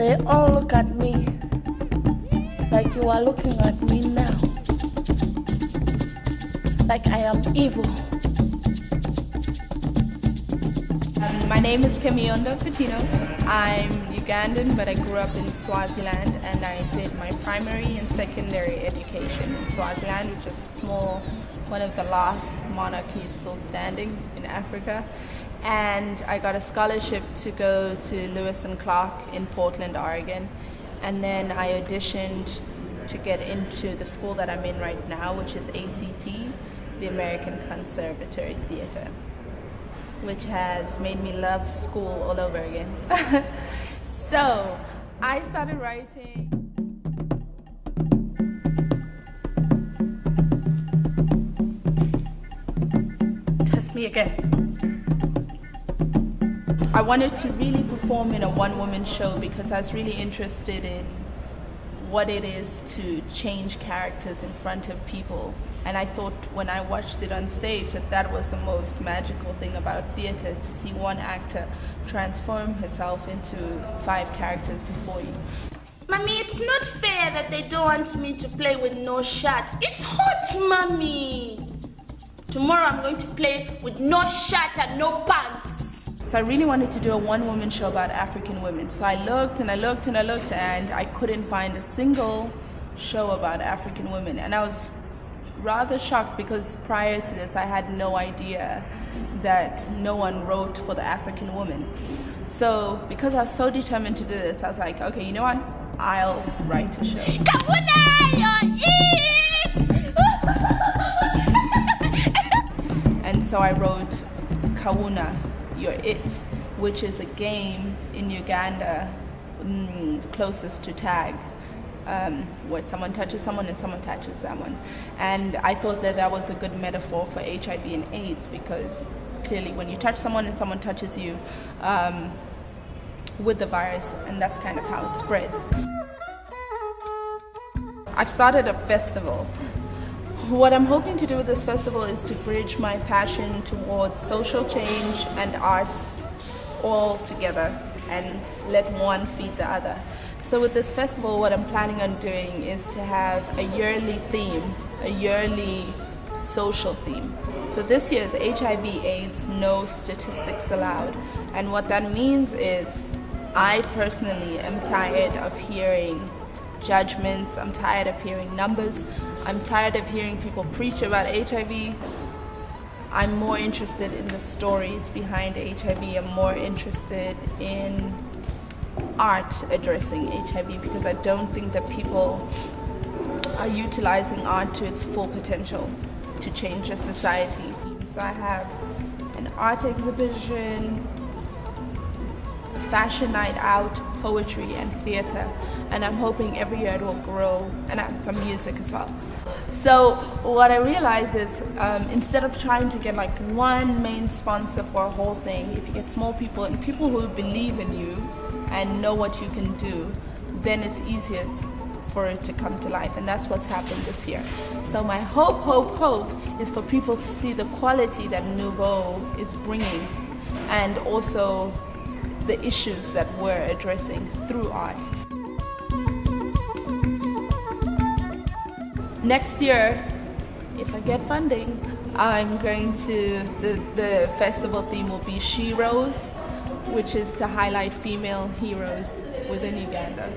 They all look at me like you are looking at me now. Like I am evil. Um, my name is Kemiyondo Coutinho. I'm Ugandan, but I grew up in Swaziland and I did my primary and secondary education in Swaziland, which is small, one of the last monarchies still standing in Africa. And I got a scholarship to go to Lewis and Clark in Portland, Oregon. And then I auditioned to get into the school that I'm in right now, which is ACT, the American Conservatory Theater which has made me love school all over again. so I started writing. Test me again. I wanted to really perform in a one woman show because I was really interested in what it is to change characters in front of people. And I thought when I watched it on stage that that was the most magical thing about theater is to see one actor transform herself into five characters before you. Mommy, it's not fair that they don't want me to play with no shirt. It's hot, Mommy. Tomorrow I'm going to play with no shirt and no pants. So I really wanted to do a one woman show about African women. So I looked and I looked and I looked and I couldn't find a single show about African women. And I was rather shocked because prior to this I had no idea that no one wrote for the African woman. So because I was so determined to do this, I was like, okay, you know what? I'll write a show. and so I wrote Kawuna, You're It, which is a game in Uganda mm, closest to tag um, where someone touches someone and someone touches someone. And I thought that that was a good metaphor for HIV and AIDS because clearly when you touch someone and someone touches you um, with the virus, and that's kind of how it spreads. I've started a festival. What I'm hoping to do with this festival is to bridge my passion towards social change and arts all together and let one feed the other. So with this festival, what I'm planning on doing is to have a yearly theme, a yearly social theme. So this year is HIV AIDS, no statistics allowed. And what that means is I personally am tired of hearing judgments, I'm tired of hearing numbers, I'm tired of hearing people preach about HIV. I'm more interested in the stories behind HIV, I'm more interested in art addressing HIV because I don't think that people are utilizing art to its full potential to change a society. So I have an art exhibition, fashion night out, poetry and theater and I'm hoping every year it will grow and have some music as well. So what I realized is um, instead of trying to get like one main sponsor for a whole thing, if you get small people and people who believe in you and know what you can do, then it's easier for it to come to life and that's what's happened this year. So my hope, hope, hope is for people to see the quality that Nouveau is bringing and also the issues that we're addressing through art. Next year, if I get funding, I'm going to, the, the festival theme will be She Rose, which is to highlight female heroes within Uganda.